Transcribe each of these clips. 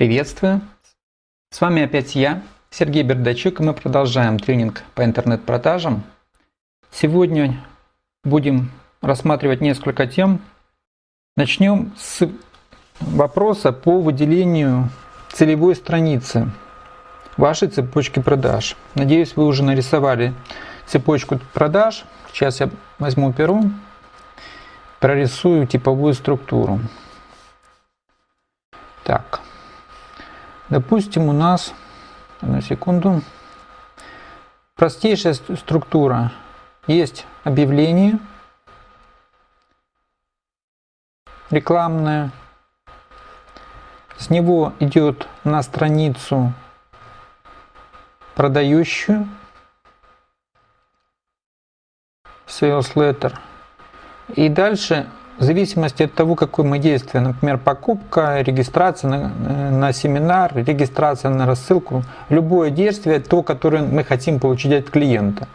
Приветствую! С вами опять я, Сергей Бердачук, и мы продолжаем тренинг по интернет-продажам. Сегодня будем рассматривать несколько тем. Начнем с вопроса по выделению целевой страницы вашей цепочки продаж. Надеюсь, вы уже нарисовали цепочку продаж. Сейчас я возьму перо, прорисую типовую структуру. Так, Допустим, у нас, на секунду, простейшая структура. Есть объявление рекламное. С него идет на страницу продающую sales letter. И дальше в зависимости от того, какое мы действие, например, покупка, регистрация на, на семинар, регистрация на рассылку, любое действие, то, которое мы хотим получить от клиента.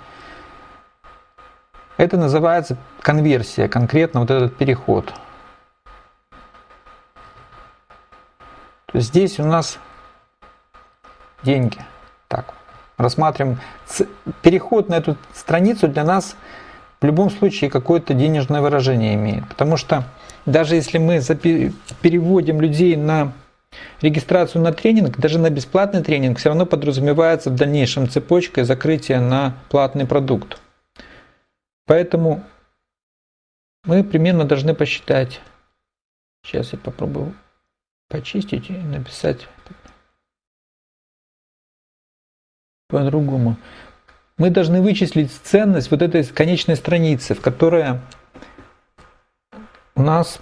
Это называется конверсия, конкретно вот этот переход. То есть здесь у нас деньги. Так, рассматриваем. Переход на эту страницу для нас – в любом случае какое-то денежное выражение имеет. Потому что даже если мы переводим людей на регистрацию на тренинг, даже на бесплатный тренинг, все равно подразумевается в дальнейшем цепочка и закрытие на платный продукт. Поэтому мы примерно должны посчитать. Сейчас я попробую почистить и написать по-другому мы должны вычислить ценность вот этой конечной страницы, в которой у нас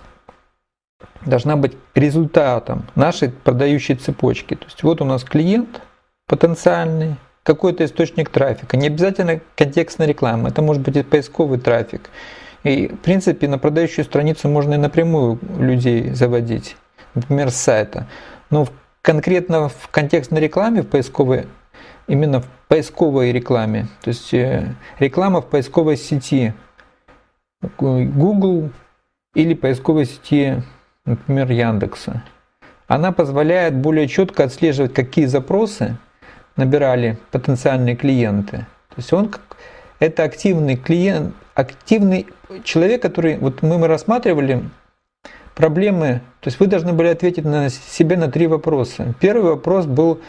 должна быть результатом нашей продающей цепочки. То есть вот у нас клиент потенциальный, какой-то источник трафика. Не обязательно контекстная реклама, это может быть и поисковый трафик. И в принципе на продающую страницу можно и напрямую людей заводить, например, с сайта. Но конкретно в контекстной рекламе, в поисковой именно в поисковой рекламе. То есть э, реклама в поисковой сети Google или поисковой сети, например, Яндекса. Она позволяет более четко отслеживать, какие запросы набирали потенциальные клиенты. То есть он это активный клиент, активный человек, который вот мы, мы рассматривали проблемы. То есть вы должны были ответить на себе на три вопроса. Первый вопрос был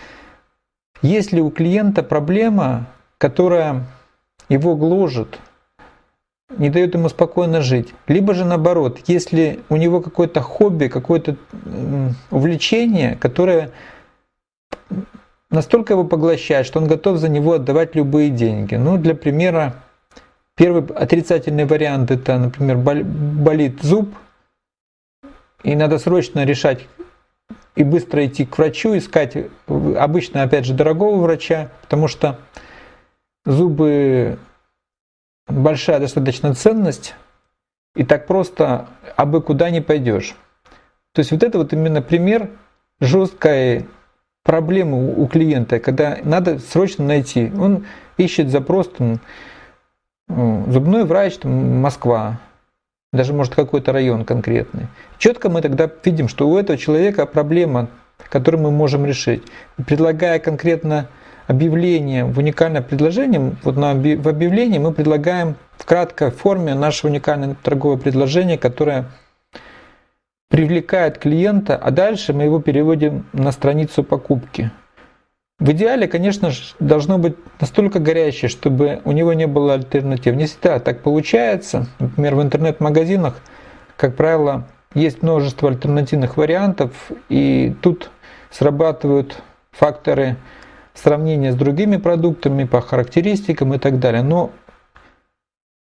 есть ли у клиента проблема, которая его гложет, не дает ему спокойно жить. Либо же наоборот, если у него какое-то хобби, какое-то увлечение, которое настолько его поглощает, что он готов за него отдавать любые деньги. Ну, для примера, первый отрицательный вариант это, например, болит зуб, и надо срочно решать, и быстро идти к врачу, искать обычно, опять же, дорогого врача, потому что зубы большая достаточно ценность, и так просто абы куда не пойдешь. То есть вот это вот именно пример жесткой проблемы у клиента, когда надо срочно найти. Он ищет запрос там, зубной врач, там, Москва, даже может какой-то район конкретный. Четко мы тогда видим, что у этого человека проблема, которую мы можем решить. Предлагая конкретно объявление в уникальное предложение, вот на, в объявлении мы предлагаем в краткой форме наше уникальное торговое предложение, которое привлекает клиента, а дальше мы его переводим на страницу покупки. В идеале, конечно же, должно быть настолько горячее, чтобы у него не было альтернатив. Не всегда так получается. Например, в интернет-магазинах, как правило, есть множество альтернативных вариантов, и тут срабатывают факторы сравнения с другими продуктами по характеристикам и так далее. Но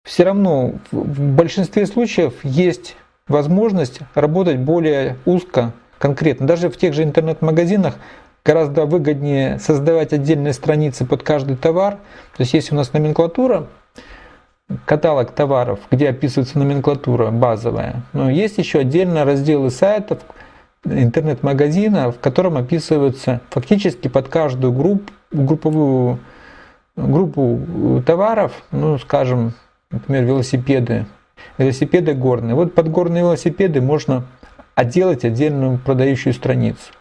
все равно в большинстве случаев есть возможность работать более узко, конкретно. Даже в тех же интернет-магазинах гораздо выгоднее создавать отдельные страницы под каждый товар. То есть есть у нас номенклатура, каталог товаров, где описывается номенклатура базовая. Но есть еще отдельно разделы сайтов, интернет-магазина, в котором описываются фактически под каждую группу, групповую группу товаров, ну, скажем, например, велосипеды, велосипеды горные. Вот под горные велосипеды можно отделать отдельную продающую страницу.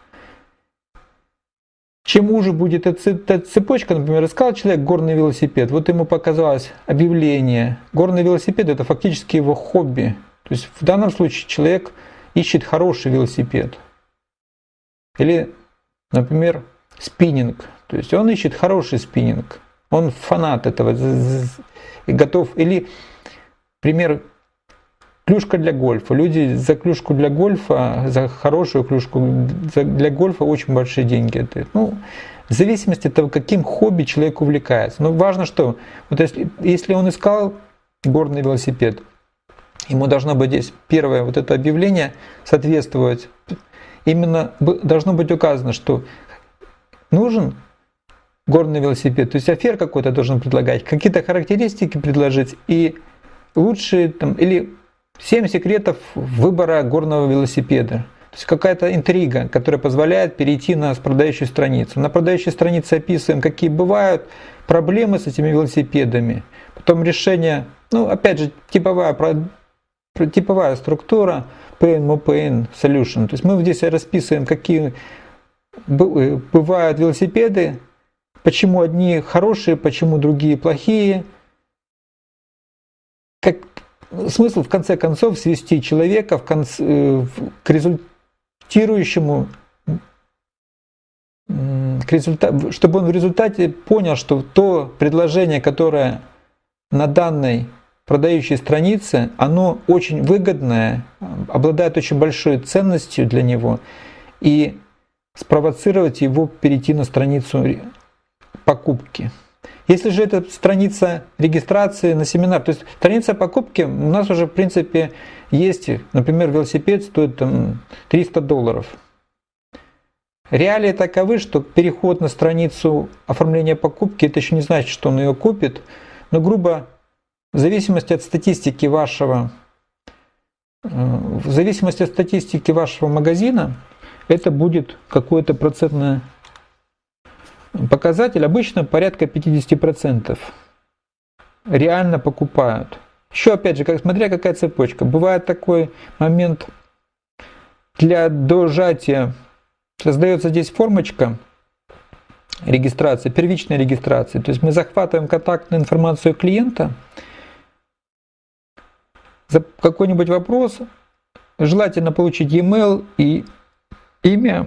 Чем уже будет эта цепочка, например, искал человек горный велосипед, вот ему показалось объявление. Горный велосипед это фактически его хобби. То есть в данном случае человек ищет хороший велосипед. Или, например, спиннинг. То есть он ищет хороший спиннинг. Он фанат этого и готов. Или, пример, клюшка для гольфа. Люди за клюшку для гольфа, за хорошую клюшку для гольфа очень большие деньги отдают. Ну, в зависимости от того, каким хобби человек увлекается. Но важно, что вот если, если он искал горный велосипед, ему должно быть здесь первое вот это объявление соответствовать. Именно должно быть указано, что нужен горный велосипед, то есть афер какой-то должен предлагать, какие-то характеристики предложить и лучшие там, или 7 секретов выбора горного велосипеда. То есть какая-то интрига, которая позволяет перейти на продающую страницу. На продающей странице описываем, какие бывают проблемы с этими велосипедами. Потом решение, ну опять же, типовая, типовая структура Pain, Pain Solution. То есть мы здесь расписываем, какие бывают велосипеды, почему одни хорошие, почему другие плохие. Как, смысл в конце концов свести человека в конце, э, к результирующему к результат, чтобы он в результате понял, что то предложение, которое на данной продающей странице, оно очень выгодное, обладает очень большой ценностью для него, и спровоцировать его перейти на страницу покупки. Если же это страница регистрации на семинар, то есть страница покупки у нас уже в принципе есть, например, велосипед стоит там 300 долларов. Реалии таковы, что переход на страницу оформления покупки, это еще не значит, что он ее купит, но грубо в зависимости от статистики вашего, э, в зависимости от статистики вашего магазина, это будет какое-то процентное показатель обычно порядка 50% реально покупают. Еще опять же, как, смотря какая цепочка. Бывает такой момент для дожатия. Создается здесь формочка регистрации, первичной регистрации. То есть мы захватываем контактную информацию клиента, за какой-нибудь вопрос, желательно получить e-mail и имя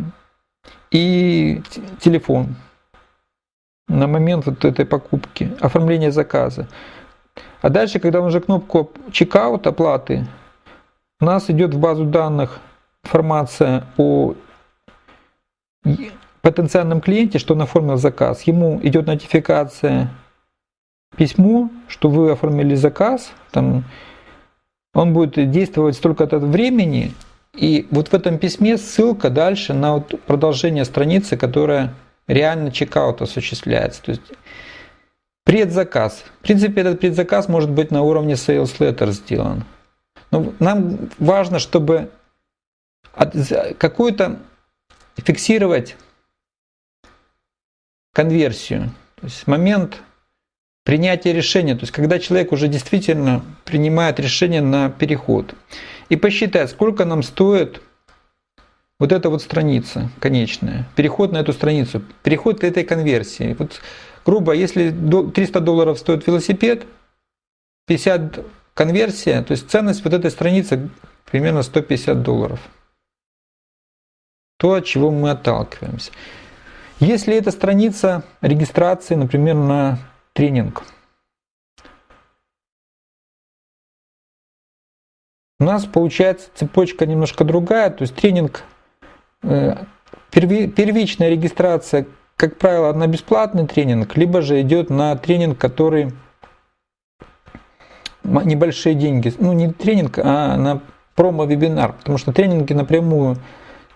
и телефон на момент вот этой покупки, оформления заказа. А дальше, когда уже кнопку чекаут оплаты, у нас идет в базу данных информация о потенциальном клиенте, что он оформил заказ. Ему идет нотификация, письмо, что вы оформили заказ, там, он будет действовать столько-то времени, и вот в этом письме ссылка дальше на вот продолжение страницы, которая реально чекаут осуществляется. То есть предзаказ. В принципе, этот предзаказ может быть на уровне sales letter сделан. Но нам важно, чтобы какую-то фиксировать конверсию. То есть момент принятия решения, то есть когда человек уже действительно принимает решение на переход. И посчитать, сколько нам стоит вот эта вот страница конечная, переход на эту страницу, переход к этой конверсии. Вот, грубо, если 300 долларов стоит велосипед, 50 конверсия, то есть ценность вот этой страницы примерно 150 долларов. То, от чего мы отталкиваемся. Если это страница регистрации, например, на тренинг, у нас получается цепочка немножко другая, то есть тренинг первичная регистрация, как правило, на бесплатный тренинг, либо же идет на тренинг, который небольшие деньги, ну не тренинг, а на промо-вебинар, потому что тренинги напрямую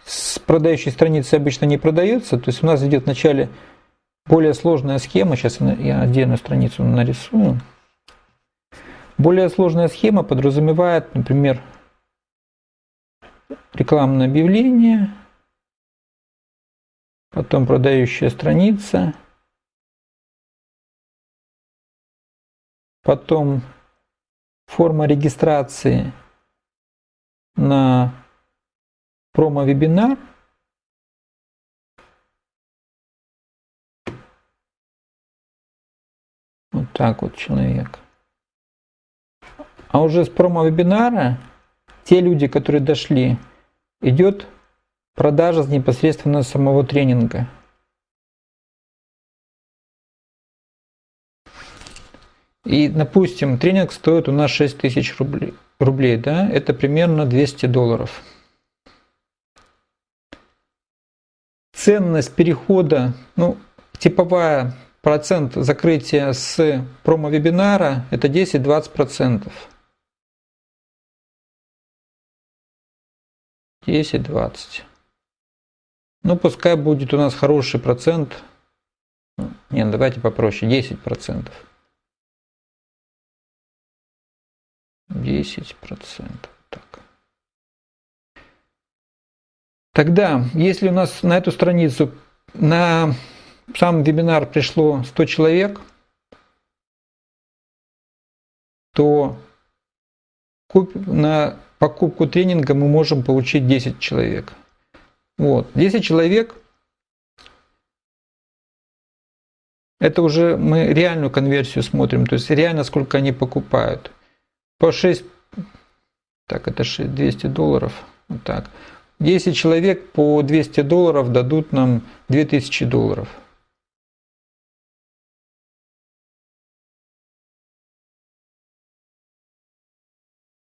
с продающей страницы обычно не продаются, то есть у нас идет вначале более сложная схема, сейчас я отдельную страницу нарисую. Более сложная схема подразумевает, например, рекламное объявление, потом продающая страница, потом форма регистрации на промо-вебинар, вот так вот человек. А уже с промо-вебинара те люди, которые дошли, идет продажа непосредственно самого тренинга. И, допустим, тренинг стоит у нас 6 тысяч рублей, рублей, да, это примерно 200 долларов. Ценность перехода, ну, типовая процент закрытия с промо-вебинара это 10-20%. 10-20. Ну, пускай будет у нас хороший процент. Не, давайте попроще, 10%. 10%. Так. Тогда, если у нас на эту страницу, на сам вебинар пришло 100 человек, то на покупку тренинга мы можем получить 10 человек. Вот. 10 человек это уже мы реальную конверсию смотрим, то есть реально сколько они покупают. По 6, так это 6, 200 долларов, вот так. 10 человек по 200 долларов дадут нам 2000 долларов.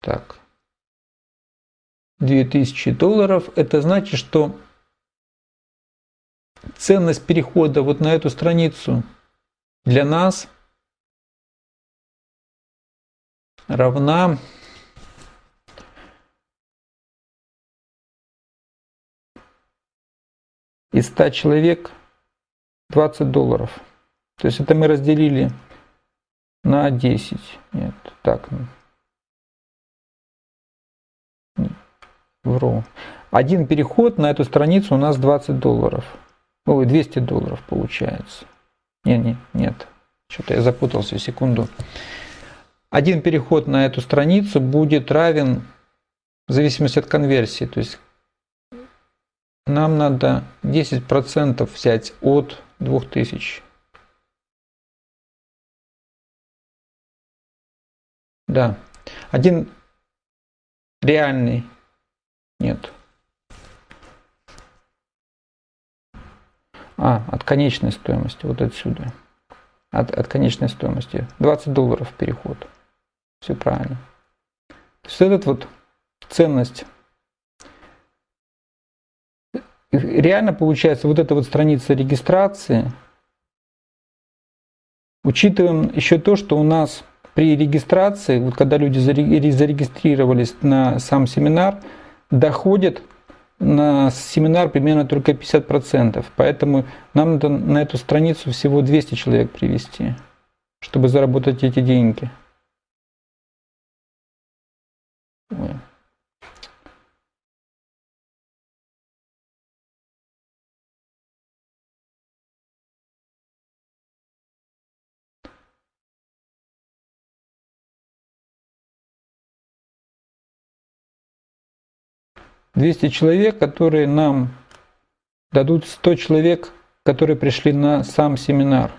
Так. 2000 долларов. Это значит, что ценность перехода вот на эту страницу для нас равна из 100 человек 20 долларов. То есть это мы разделили на 10. Нет, так. Вру. Один переход на эту страницу у нас 20 долларов. Ой, 200 долларов получается. Не, не, нет. Что-то я запутался, секунду. Один переход на эту страницу будет равен в зависимости от конверсии. То есть нам надо 10% взять от 2000. Да. Один реальный нет. А, от конечной стоимости, вот отсюда. От, от конечной стоимости. 20 долларов переход. Все правильно. То есть этот вот ценность. Реально получается вот эта вот страница регистрации. Учитываем еще то, что у нас при регистрации, вот когда люди зарегистрировались на сам семинар, доходит на семинар примерно только 50%. Поэтому нам надо на эту страницу всего 200 человек привести, чтобы заработать эти деньги. 200 человек, которые нам дадут 100 человек, которые пришли на сам семинар.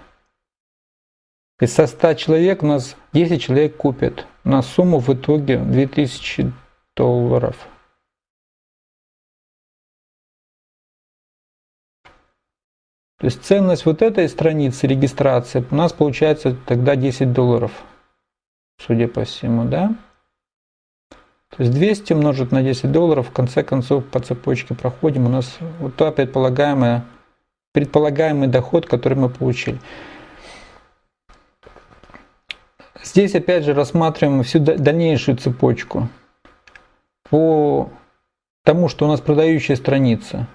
И со 100 человек у нас 10 человек купят на сумму в итоге 2000 долларов. То есть ценность вот этой страницы регистрации у нас получается тогда 10 долларов, судя по всему, да? То есть 200 умножить на 10 долларов, в конце концов по цепочке проходим, у нас вот та предполагаемая, предполагаемый доход, который мы получили. Здесь опять же рассматриваем всю дальнейшую цепочку по тому, что у нас продающая страница.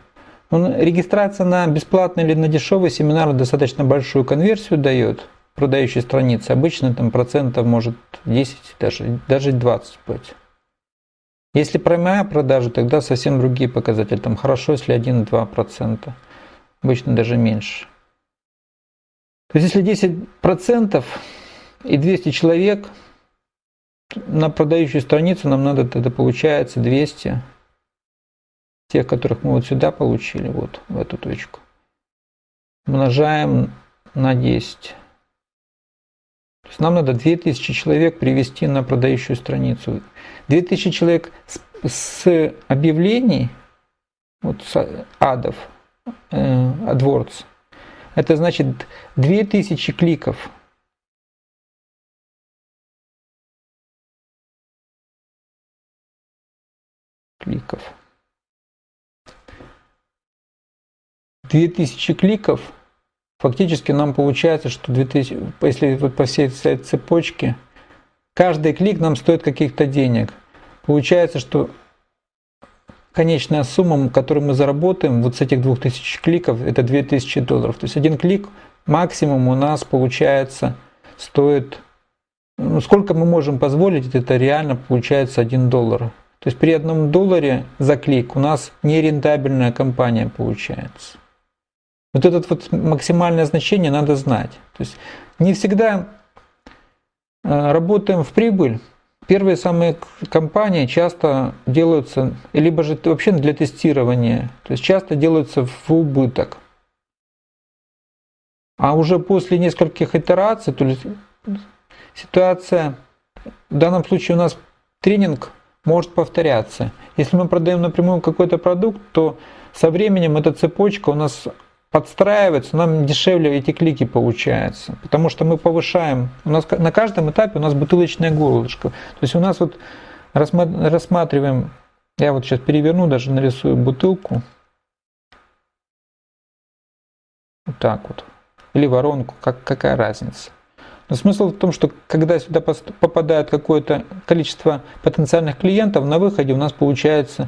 Регистрация на бесплатный или на дешевый семинар достаточно большую конверсию дает, продающая страница. Обычно там процентов может 10, даже, даже 20 быть. Если прямая продажа, тогда совсем другие показатели. Там хорошо, если 1-2%. Обычно даже меньше. То есть если 10% и 200 человек на продающую страницу нам надо тогда получается 200 тех, которых мы вот сюда получили, вот в эту точку. Умножаем на 10. То есть нам надо 2000 человек привести на продающую страницу. 2000 человек с, с объявлений, вот с адов, э, AdWords, это значит 2000 кликов. Кликов. 2000 кликов, фактически нам получается, что 2000, если вот по всей цепочке, каждый клик нам стоит каких-то денег. Получается, что конечная сумма, которую мы заработаем вот с этих 2000 кликов, это 2000 долларов. То есть один клик максимум у нас получается стоит, ну, сколько мы можем позволить, это реально получается 1 доллар. То есть при одном долларе за клик у нас нерентабельная компания получается. Вот это вот максимальное значение надо знать. То есть не всегда работаем в прибыль. Первые самые компании часто делаются, либо же вообще для тестирования, то есть часто делаются в убыток. А уже после нескольких итераций, то есть ситуация, в данном случае у нас тренинг может повторяться. Если мы продаем напрямую какой-то продукт, то со временем эта цепочка у нас подстраивается, нам дешевле эти клики получаются. Потому что мы повышаем, у нас на каждом этапе у нас бутылочное горлышко. То есть у нас вот рассматриваем, я вот сейчас переверну, даже нарисую бутылку. Вот так вот. Или воронку, как, какая разница. Но смысл в том, что когда сюда попадает какое-то количество потенциальных клиентов, на выходе у нас получается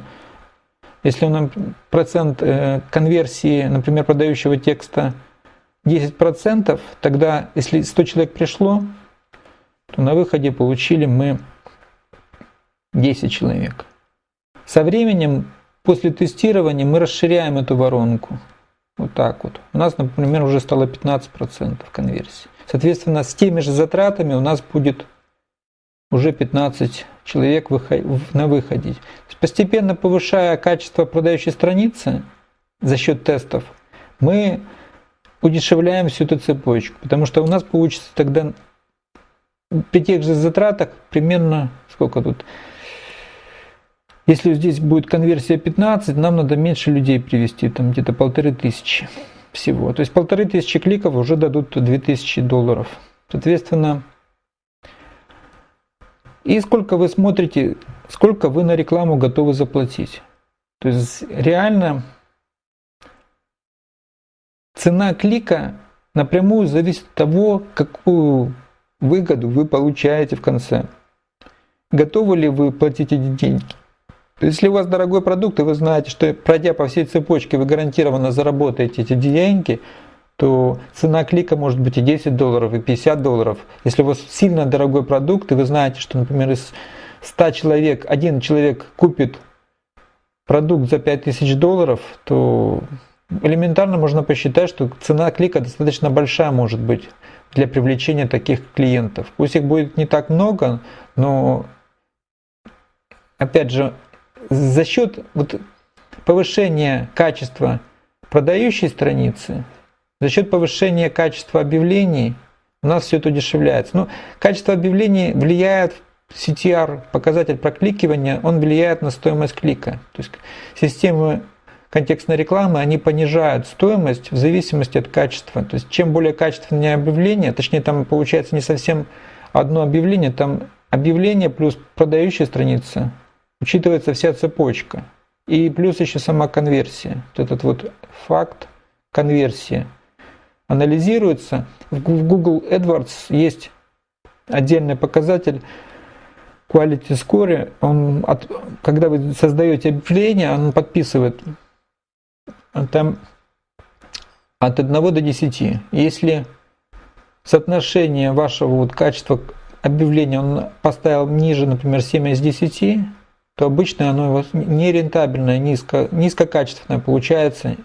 если у нас процент э, конверсии, например, продающего текста 10%, тогда если 100 человек пришло, то на выходе получили мы 10 человек. Со временем, после тестирования, мы расширяем эту воронку. Вот так вот. У нас, например, уже стало 15% конверсии. Соответственно, с теми же затратами у нас будет уже 15 человек на выходе. Постепенно повышая качество продающей страницы за счет тестов, мы удешевляем всю эту цепочку, потому что у нас получится тогда при тех же затратах примерно сколько тут если здесь будет конверсия 15, нам надо меньше людей привести, там где-то полторы тысячи всего. То есть полторы тысячи кликов уже дадут 2000 долларов. Соответственно, и сколько вы смотрите, сколько вы на рекламу готовы заплатить. То есть реально цена клика напрямую зависит от того, какую выгоду вы получаете в конце. Готовы ли вы платить эти деньги? Если у вас дорогой продукт, и вы знаете, что пройдя по всей цепочке, вы гарантированно заработаете эти деньги, то цена клика может быть и 10 долларов, и 50 долларов. Если у вас сильно дорогой продукт, и вы знаете, что, например, из 100 человек, один человек купит продукт за 5000 долларов, то элементарно можно посчитать, что цена клика достаточно большая может быть для привлечения таких клиентов. Пусть их будет не так много, но опять же, за счет вот повышения качества продающей страницы, за счет повышения качества объявлений у нас все это удешевляется. Но ну, качество объявлений влияет, CTR, показатель прокликивания, он влияет на стоимость клика. То есть системы контекстной рекламы, они понижают стоимость в зависимости от качества. То есть чем более качественное объявление, точнее там получается не совсем одно объявление, там объявление плюс продающая страница, учитывается вся цепочка. И плюс еще сама конверсия. Вот этот вот факт конверсии анализируется. В Google AdWords есть отдельный показатель Quality Score. Он от, когда вы создаете объявление, он подписывает там от 1 до 10. Если соотношение вашего вот качества объявления он поставил ниже, например, 7 из 10, то обычно оно нерентабельное, низко, низкокачественное получается.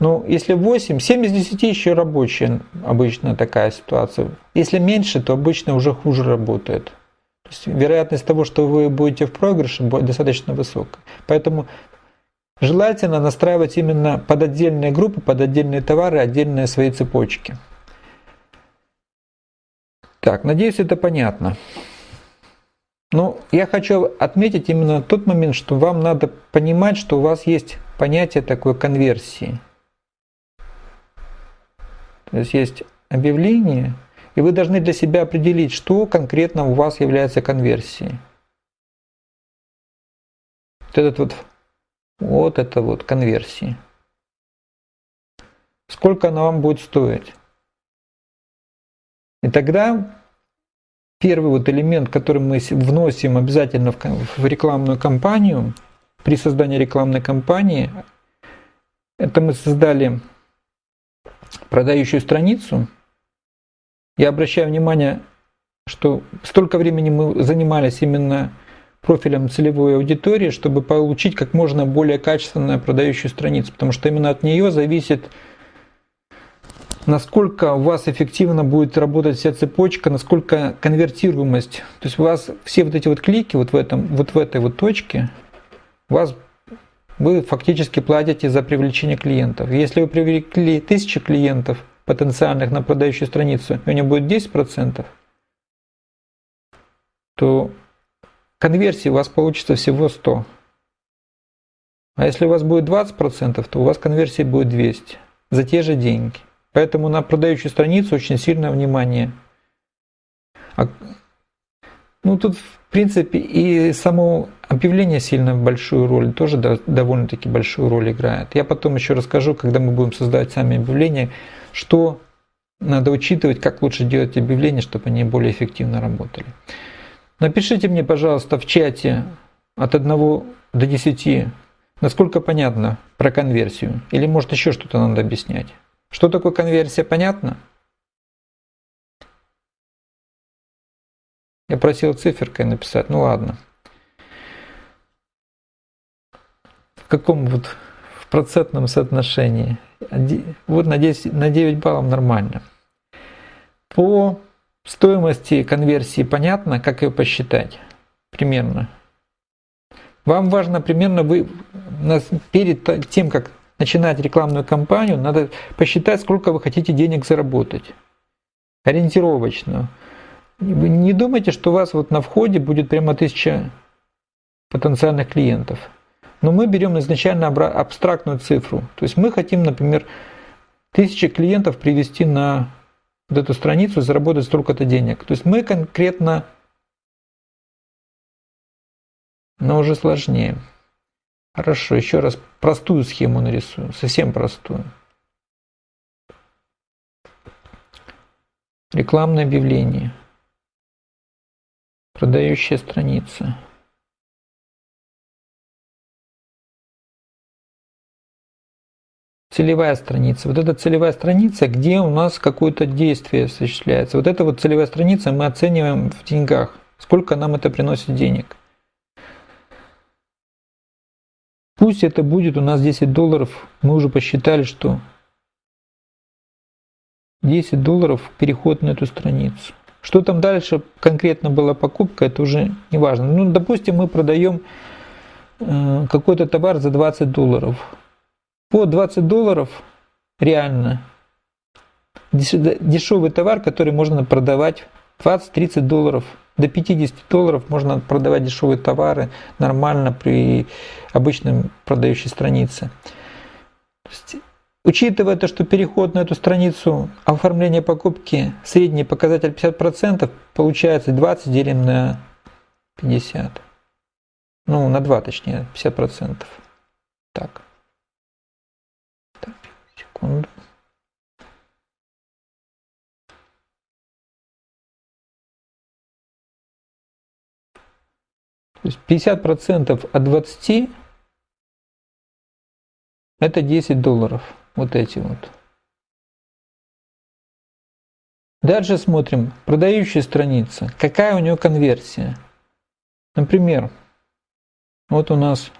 Ну, если 8, 7 из 10 еще рабочая обычно такая ситуация. Если меньше, то обычно уже хуже работает. То есть вероятность того, что вы будете в проигрыше, достаточно высокая. Поэтому желательно настраивать именно под отдельные группы, под отдельные товары, отдельные свои цепочки. Так, надеюсь, это понятно. Но я хочу отметить именно тот момент, что вам надо понимать, что у вас есть понятие такой конверсии. То есть есть объявление, и вы должны для себя определить, что конкретно у вас является конверсией. Вот этот вот, вот это вот конверсии. Сколько она вам будет стоить? И тогда первый вот элемент, который мы вносим обязательно в рекламную кампанию, при создании рекламной кампании, это мы создали продающую страницу. Я обращаю внимание, что столько времени мы занимались именно профилем целевой аудитории, чтобы получить как можно более качественную продающую страницу, потому что именно от нее зависит насколько у вас эффективно будет работать вся цепочка, насколько конвертируемость. То есть у вас все вот эти вот клики вот в, этом, вот в этой вот точке, у вас вы фактически платите за привлечение клиентов. Если вы привлекли тысячи клиентов потенциальных на продающую страницу, и у них будет 10%, то конверсии у вас получится всего 100. А если у вас будет 20%, то у вас конверсии будет 200 за те же деньги. Поэтому на продающую страницу очень сильное внимание. А, ну тут в принципе и само объявление сильно большую роль, тоже довольно-таки большую роль играет. Я потом еще расскажу, когда мы будем создавать сами объявления, что надо учитывать, как лучше делать объявления, чтобы они более эффективно работали. Напишите мне, пожалуйста, в чате от 1 до 10, насколько понятно про конверсию, или может еще что-то надо объяснять. Что такое конверсия, понятно? Я просил циферкой написать, ну ладно. В каком вот в процентном соотношении? Вот на 10, на 9 баллов нормально. По стоимости конверсии понятно, как ее посчитать? Примерно. Вам важно примерно вы перед тем, как начинать рекламную кампанию, надо посчитать, сколько вы хотите денег заработать. Ориентировочно. Вы не думайте, что у вас вот на входе будет прямо тысяча потенциальных клиентов. Но мы берем изначально абстрактную цифру. То есть мы хотим, например, тысячи клиентов привести на вот эту страницу заработать столько-то денег. То есть мы конкретно, но уже сложнее. Хорошо, еще раз простую схему нарисую, совсем простую. Рекламное объявление. Продающая страница. Целевая страница. Вот эта целевая страница, где у нас какое-то действие осуществляется. Вот эта вот целевая страница мы оцениваем в деньгах. Сколько нам это приносит денег. Пусть это будет у нас 10 долларов, мы уже посчитали, что 10 долларов переход на эту страницу. Что там дальше конкретно была покупка, это уже не важно. Ну, допустим, мы продаем э, какой-то товар за 20 долларов. По 20 долларов реально дешевый товар, который можно продавать 20-30 долларов до 50 долларов можно продавать дешевые товары нормально при обычном продающей странице. Учитывая то, что переход на эту страницу оформления покупки средний показатель 50%, получается 20 делим на 50. Ну, на 2 точнее, 50%. Так. Так, секунду. То есть 50% от 20 это 10 долларов. Вот эти вот. Дальше смотрим. Продающая страница. Какая у нее конверсия? Например, вот у нас,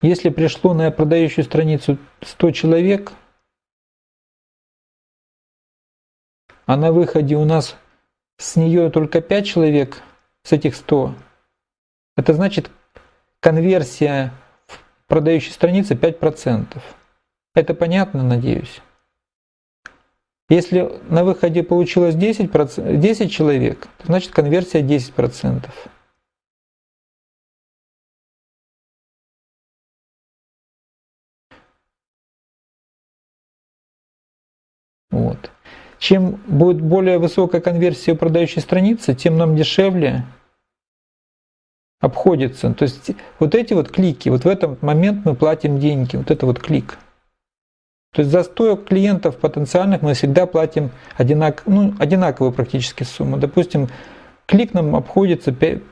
если пришло на продающую страницу 100 человек, а на выходе у нас с нее только 5 человек, с этих 100, это значит конверсия в продающей странице 5%. Это понятно, надеюсь. Если на выходе получилось 10%, 10 человек, значит конверсия 10%. Чем будет более высокая конверсия продающей страницы, тем нам дешевле обходится. То есть вот эти вот клики, вот в этот момент мы платим деньги, вот это вот клик. То есть за 100 клиентов потенциальных мы всегда платим одинак, ну, одинаковую практически сумму. Допустим, клик нам обходится 5,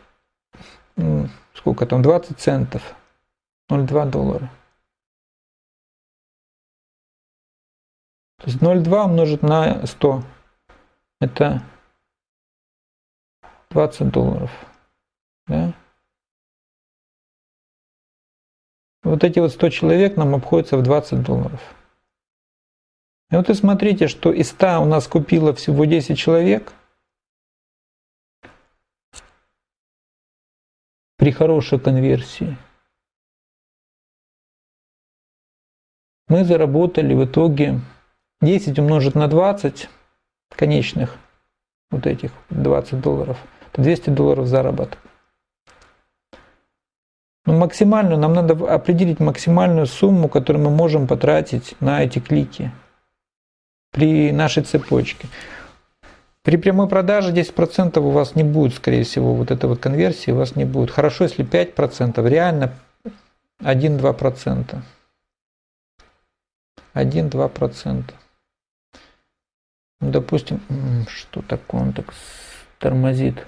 сколько там, 20 центов, 0,2 доллара. То есть 0,2 умножить на 100, это 20 долларов. Да? Вот эти вот 100 человек нам обходятся в 20 долларов. И вот и смотрите, что из 100 у нас купило всего 10 человек. При хорошей конверсии. Мы заработали в итоге 10 умножить на 20 конечных, вот этих 20 долларов, это 200 долларов заработок. Но максимальную, нам надо определить максимальную сумму, которую мы можем потратить на эти клики при нашей цепочке. При прямой продаже 10% у вас не будет, скорее всего, вот этой вот конверсии у вас не будет. Хорошо, если 5%, реально 1-2%. 1-2%. Ну, допустим, что такое, он так тормозит.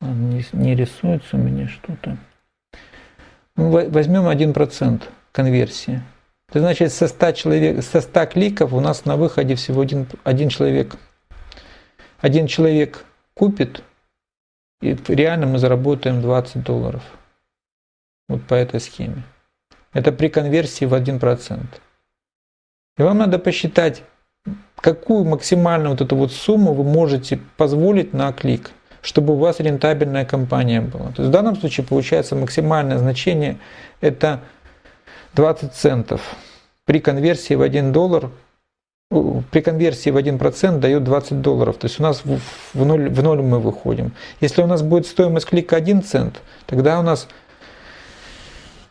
Он не, не рисуется у меня что-то. Ну, возьмем 1% конверсии. Это значит, со 100, человек, со 100 кликов у нас на выходе всего один, один человек. Один человек купит, и реально мы заработаем 20 долларов. Вот по этой схеме. Это при конверсии в 1%. И вам надо посчитать, какую максимальную вот эту вот сумму вы можете позволить на клик, чтобы у вас рентабельная компания была. То есть в данном случае получается максимальное значение это 20 центов. При конверсии в 1 доллар, при конверсии в 1% дает 20 долларов. То есть у нас в, ноль, в ноль мы выходим. Если у нас будет стоимость клика 1 цент, тогда у нас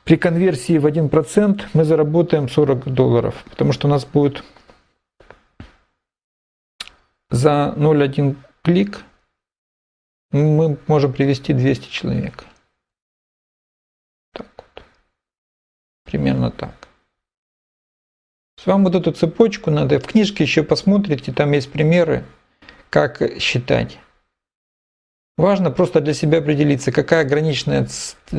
при конверсии в 1% мы заработаем 40 долларов, потому что у нас будет за 0,1 клик мы можем привести 200 человек. Так вот. Примерно так. С вам вот эту цепочку надо, в книжке еще посмотрите, там есть примеры, как считать. Важно просто для себя определиться, какая граничная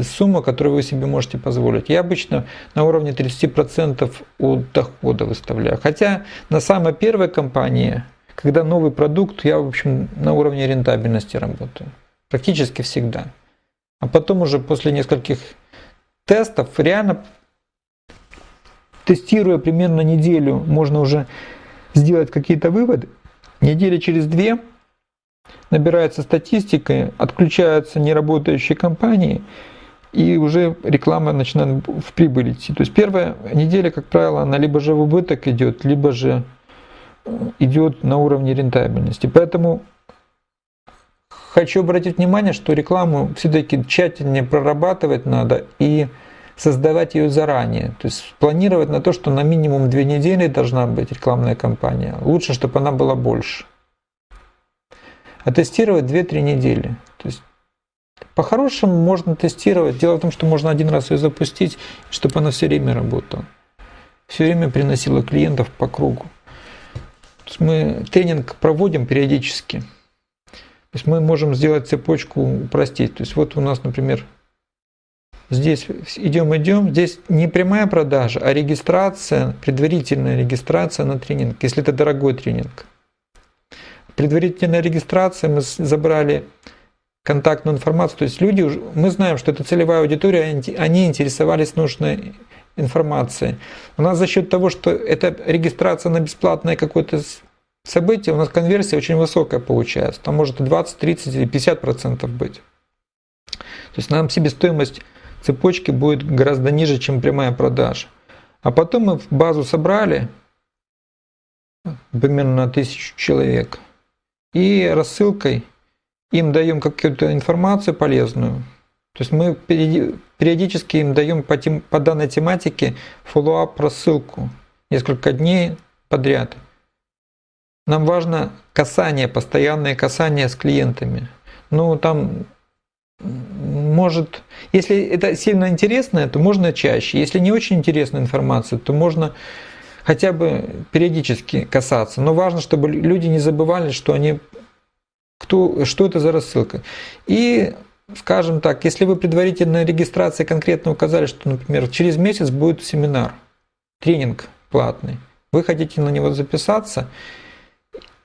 сумма, которую вы себе можете позволить. Я обычно на уровне 30% от дохода выставляю. Хотя на самой первой компании когда новый продукт, я, в общем, на уровне рентабельности работаю. Практически всегда. А потом уже после нескольких тестов, реально тестируя примерно неделю, можно уже сделать какие-то выводы. Недели через две набирается статистика, отключаются неработающие компании, и уже реклама начинает в прибыль идти. То есть первая неделя, как правило, она либо же в убыток идет, либо же идет на уровне рентабельности. Поэтому хочу обратить внимание, что рекламу все-таки тщательнее прорабатывать надо и создавать ее заранее. То есть планировать на то, что на минимум две недели должна быть рекламная кампания. Лучше, чтобы она была больше. А тестировать 2-3 недели. То есть по-хорошему можно тестировать. Дело в том, что можно один раз ее запустить, чтобы она все время работала. Все время приносила клиентов по кругу. Мы тренинг проводим периодически. То есть мы можем сделать цепочку упростить. То есть вот у нас, например, здесь идем, идем, здесь не прямая продажа, а регистрация, предварительная регистрация на тренинг, если это дорогой тренинг. Предварительная регистрация, мы забрали контактную информацию, то есть люди, мы знаем, что это целевая аудитория, они интересовались нужной информации. У нас за счет того, что это регистрация на бесплатное какое-то событие, у нас конверсия очень высокая получается. Там может 20, 30 или 50 процентов быть. То есть нам себестоимость цепочки будет гораздо ниже, чем прямая продажа. А потом мы в базу собрали, примерно на тысячу человек. И рассылкой им даем какую-то информацию полезную. То есть мы периодически им даем по, тем, по данной тематике follow-up рассылку несколько дней подряд. Нам важно касание, постоянное касание с клиентами. Ну, там может, если это сильно интересно, то можно чаще. Если не очень интересная информация, то можно хотя бы периодически касаться. Но важно, чтобы люди не забывали, что они кто, что это за рассылка. И, скажем так, если вы предварительно регистрации конкретно указали, что, например, через месяц будет семинар, тренинг платный, вы хотите на него записаться,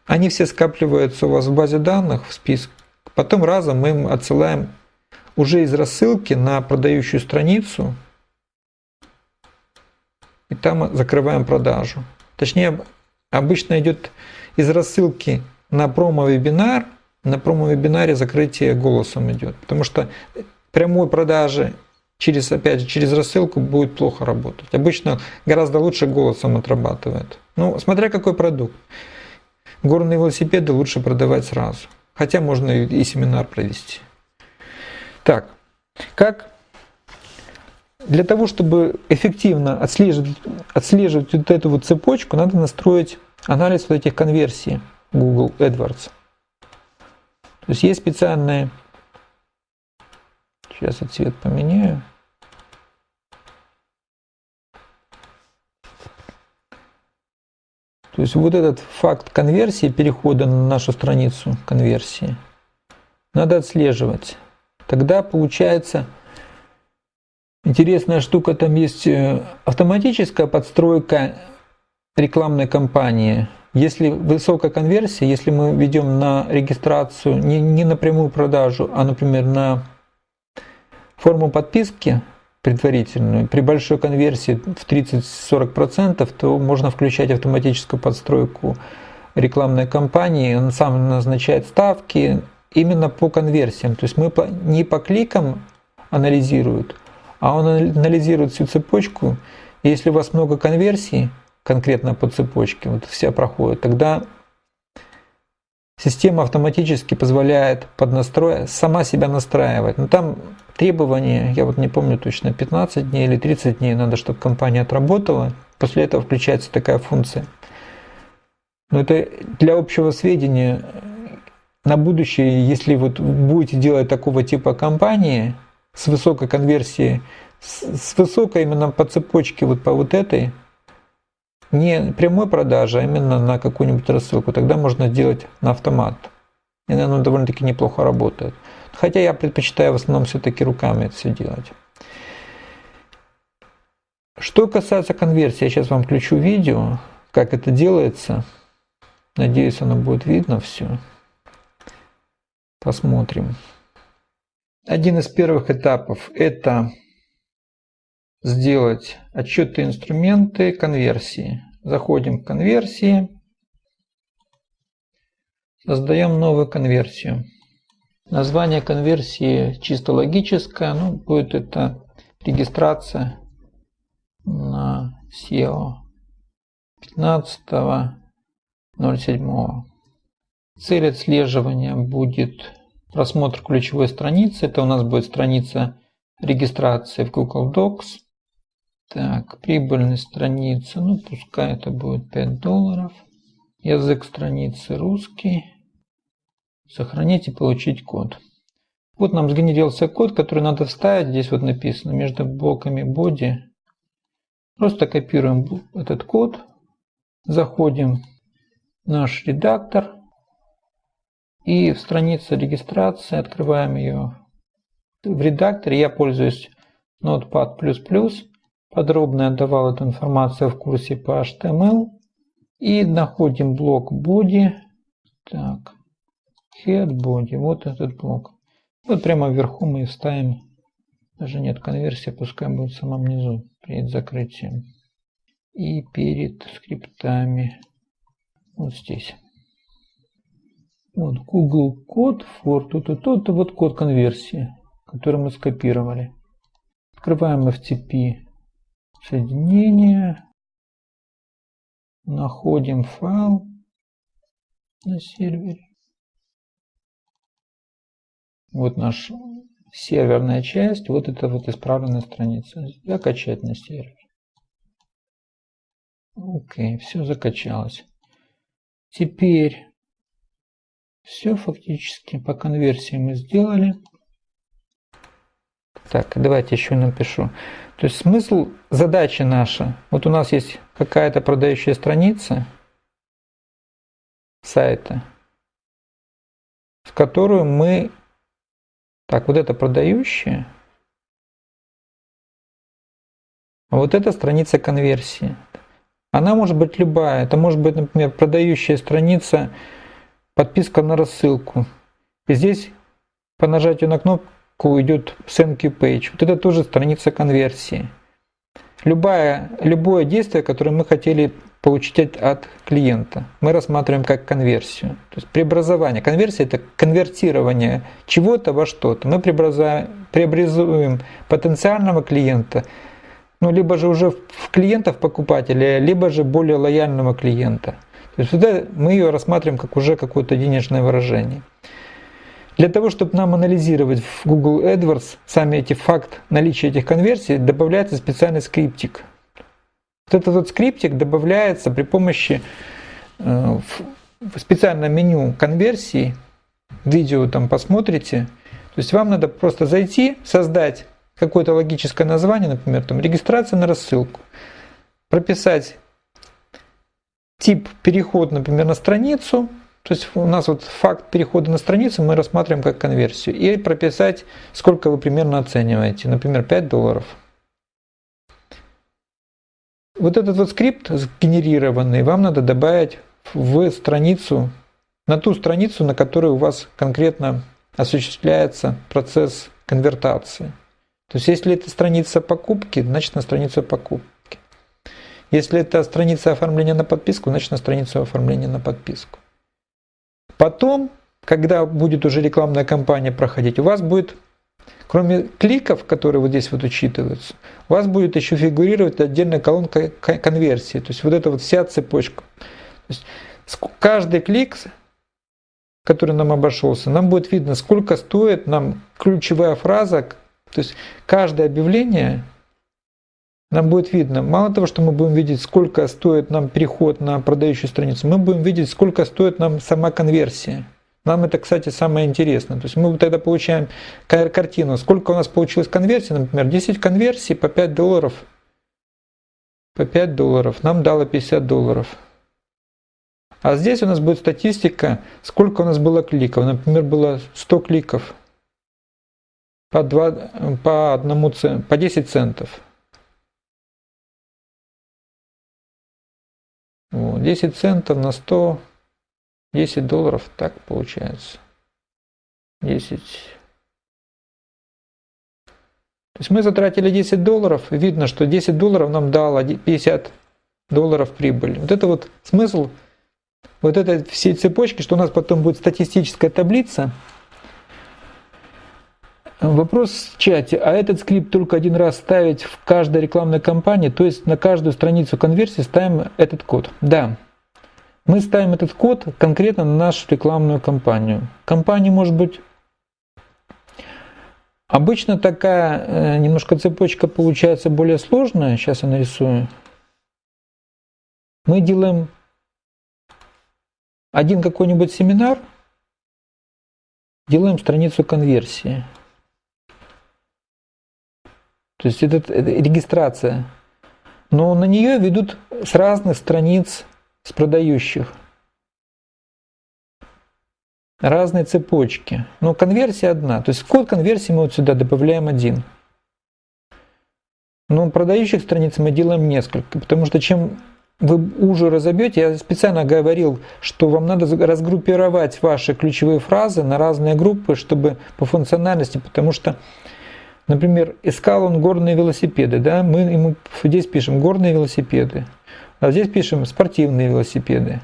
они все скапливаются у вас в базе данных, в список. Потом разом мы им отсылаем уже из рассылки на продающую страницу, и там закрываем продажу. Точнее, обычно идет из рассылки на промо-вебинар, на промо-вебинаре закрытие голосом идет, потому что прямой продажи через, опять же, через рассылку будет плохо работать. Обычно гораздо лучше голосом отрабатывает. Ну, смотря какой продукт. Горные велосипеды лучше продавать сразу. Хотя можно и семинар провести. Так, как для того, чтобы эффективно отслеживать, отслеживать вот эту вот цепочку, надо настроить анализ вот этих конверсий Google AdWords. То есть есть специальные, сейчас я цвет поменяю. То есть вот этот факт конверсии, перехода на нашу страницу конверсии, надо отслеживать. Тогда получается интересная штука, там есть э, автоматическая подстройка рекламной кампании. Если высокая конверсия, если мы ведем на регистрацию не, не на прямую продажу, а, например, на форму подписки предварительную, при большой конверсии в 30-40%, то можно включать автоматическую подстройку рекламной кампании, он сам назначает ставки, именно по конверсиям. То есть мы не по кликам анализируют, а он анализирует всю цепочку. Если у вас много конверсий, конкретно по цепочке, вот вся проходит, тогда система автоматически позволяет под настрой сама себя настраивать. Но там требования, я вот не помню точно, 15 дней или 30 дней надо, чтобы компания отработала. После этого включается такая функция. Но это для общего сведения на будущее, если вот будете делать такого типа компании с высокой конверсией, с, высокой именно по цепочке вот по вот этой, не прямой продажи, а именно на какую-нибудь рассылку, тогда можно сделать на автомат. И оно довольно-таки неплохо работает. Хотя я предпочитаю в основном все-таки руками это все делать. Что касается конверсии, я сейчас вам включу видео, как это делается. Надеюсь, оно будет видно все. Посмотрим. Один из первых этапов – это сделать отчеты инструменты конверсии. Заходим в конверсии, создаем новую конверсию. Название конверсии чисто логическое, ну, будет это регистрация на SEO 15.07. Цель отслеживания будет просмотр ключевой страницы. Это у нас будет страница регистрации в Google Docs. Так, прибыльность страницы, ну пускай это будет 5 долларов. Язык страницы русский. Сохранить и получить код. Вот нам сгенерился код, который надо вставить. Здесь вот написано между блоками body. Просто копируем этот код. Заходим в наш редактор. И в странице регистрации открываем ее в редакторе. Я пользуюсь Notepad++. Подробно я давал эту информацию в курсе по HTML. И находим блок body. Так, head body. Вот этот блок. Вот прямо вверху мы ставим. Даже нет конверсии, пускай будет в самом низу перед закрытием. И перед скриптами. Вот здесь. Вот Google код for тут и тут, вот код конверсии, который мы скопировали. Открываем FTP соединение, находим файл, на сервере. Вот наша серверная часть, вот это вот исправленная страница. Закачать на сервер. Окей, все закачалось. Теперь все фактически по конверсии мы сделали. Так, давайте еще напишу. То есть смысл задачи наша. Вот у нас есть какая-то продающая страница сайта, в которую мы... Так, вот это продающая. А вот это страница конверсии. Она может быть любая. Это может быть, например, продающая страница, подписка на рассылку. И здесь по нажатию на кнопку идет Send Page. Вот это тоже страница конверсии. Любое, любое действие, которое мы хотели получить от клиента, мы рассматриваем как конверсию. То есть преобразование. Конверсия – это конвертирование чего-то во что-то. Мы преобразуем потенциального клиента – ну, либо же уже в клиентов покупателя, либо же более лояльного клиента. То есть сюда мы ее рассматриваем как уже какое-то денежное выражение. Для того, чтобы нам анализировать в Google AdWords сами эти факт наличия этих конверсий, добавляется специальный скриптик. Вот этот вот скриптик добавляется при помощи э, в специальное меню конверсии. Видео там посмотрите. То есть вам надо просто зайти, создать какое-то логическое название, например, там регистрация на рассылку, прописать тип переход, например, на страницу, то есть у нас вот факт перехода на страницу мы рассматриваем как конверсию, и прописать, сколько вы примерно оцениваете, например, 5 долларов. Вот этот вот скрипт сгенерированный вам надо добавить в страницу, на ту страницу, на которой у вас конкретно осуществляется процесс конвертации. То есть если это страница покупки, значит на страницу покупки. Если это страница оформления на подписку, значит на страницу оформления на подписку. Потом, когда будет уже рекламная кампания проходить, у вас будет, кроме кликов, которые вот здесь вот учитываются, у вас будет еще фигурировать отдельная колонка конверсии. То есть вот эта вот вся цепочка. То есть каждый клик, который нам обошелся, нам будет видно, сколько стоит нам ключевая фраза, то есть каждое объявление нам будет видно, мало того, что мы будем видеть, сколько стоит нам переход на продающую страницу, мы будем видеть, сколько стоит нам сама конверсия. Нам это, кстати, самое интересное. То есть мы тогда получаем картину, сколько у нас получилось конверсий, например, 10 конверсий по 5 долларов. По 5 долларов нам дало 50 долларов. А здесь у нас будет статистика, сколько у нас было кликов. Например, было 100 кликов по, 2, по, одному, по 10 центов. 10 центов на 100, 10 долларов, так получается. 10. То есть мы затратили 10 долларов, видно, что 10 долларов нам дало 50 долларов прибыли. Вот это вот смысл вот этой всей цепочки, что у нас потом будет статистическая таблица, Вопрос в чате. А этот скрипт только один раз ставить в каждой рекламной кампании, то есть на каждую страницу конверсии ставим этот код? Да. Мы ставим этот код конкретно на нашу рекламную кампанию. Компания может быть... Обычно такая э, немножко цепочка получается более сложная. Сейчас я нарисую. Мы делаем один какой-нибудь семинар, делаем страницу конверсии. То есть это, это регистрация. Но на нее ведут с разных страниц с продающих. Разные цепочки. Но конверсия одна. То есть код конверсии мы вот сюда добавляем один. Но продающих страниц мы делаем несколько. Потому что чем вы уже разобьете, я специально говорил, что вам надо разгруппировать ваши ключевые фразы на разные группы, чтобы по функциональности, потому что Например, искал он горные велосипеды, да, мы ему здесь пишем горные велосипеды, а здесь пишем спортивные велосипеды,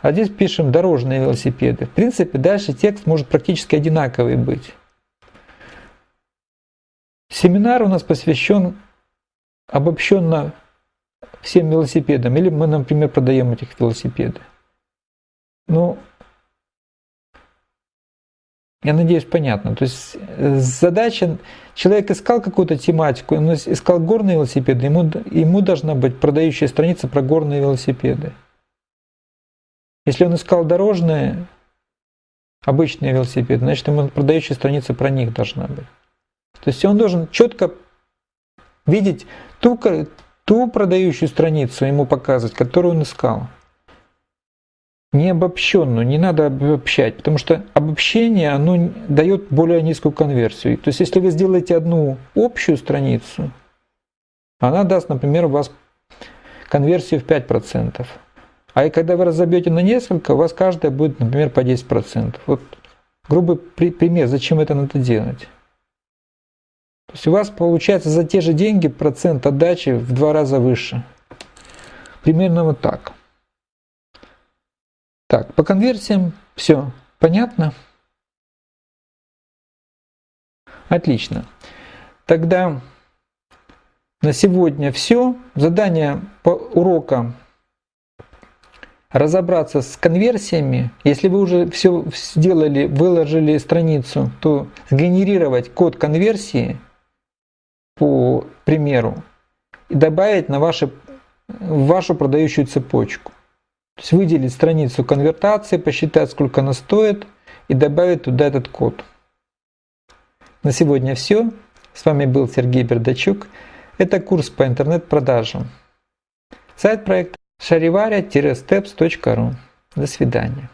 а здесь пишем дорожные велосипеды. В принципе, дальше текст может практически одинаковый быть. Семинар у нас посвящен обобщенно всем велосипедам, или мы, например, продаем этих велосипеды. Ну, Я надеюсь, понятно. То есть э, задача, человек искал какую-то тематику, он искал горные велосипеды, ему, ему должна быть продающая страница про горные велосипеды. Если он искал дорожные, обычные велосипеды, значит ему продающая страница про них должна быть. То есть он должен четко видеть ту, ту продающую страницу ему показывать, которую он искал не обобщенную, не надо обобщать, потому что обобщение, оно дает более низкую конверсию. То есть, если вы сделаете одну общую страницу, она даст, например, у вас конверсию в 5%. А и когда вы разобьете на несколько, у вас каждая будет, например, по 10%. Вот грубый пример, зачем это надо делать. То есть у вас получается за те же деньги процент отдачи в два раза выше. Примерно вот так. Так, по конверсиям все понятно? Отлично. Тогда на сегодня все. Задание по урока разобраться с конверсиями. Если вы уже все сделали, выложили страницу, то сгенерировать код конверсии по примеру и добавить на ваши, в вашу продающую цепочку. То есть выделить страницу конвертации, посчитать, сколько она стоит и добавить туда этот код. На сегодня все. С вами был Сергей Бердачук. Это курс по интернет-продажам. Сайт проекта шариваря-steps.ru. До свидания.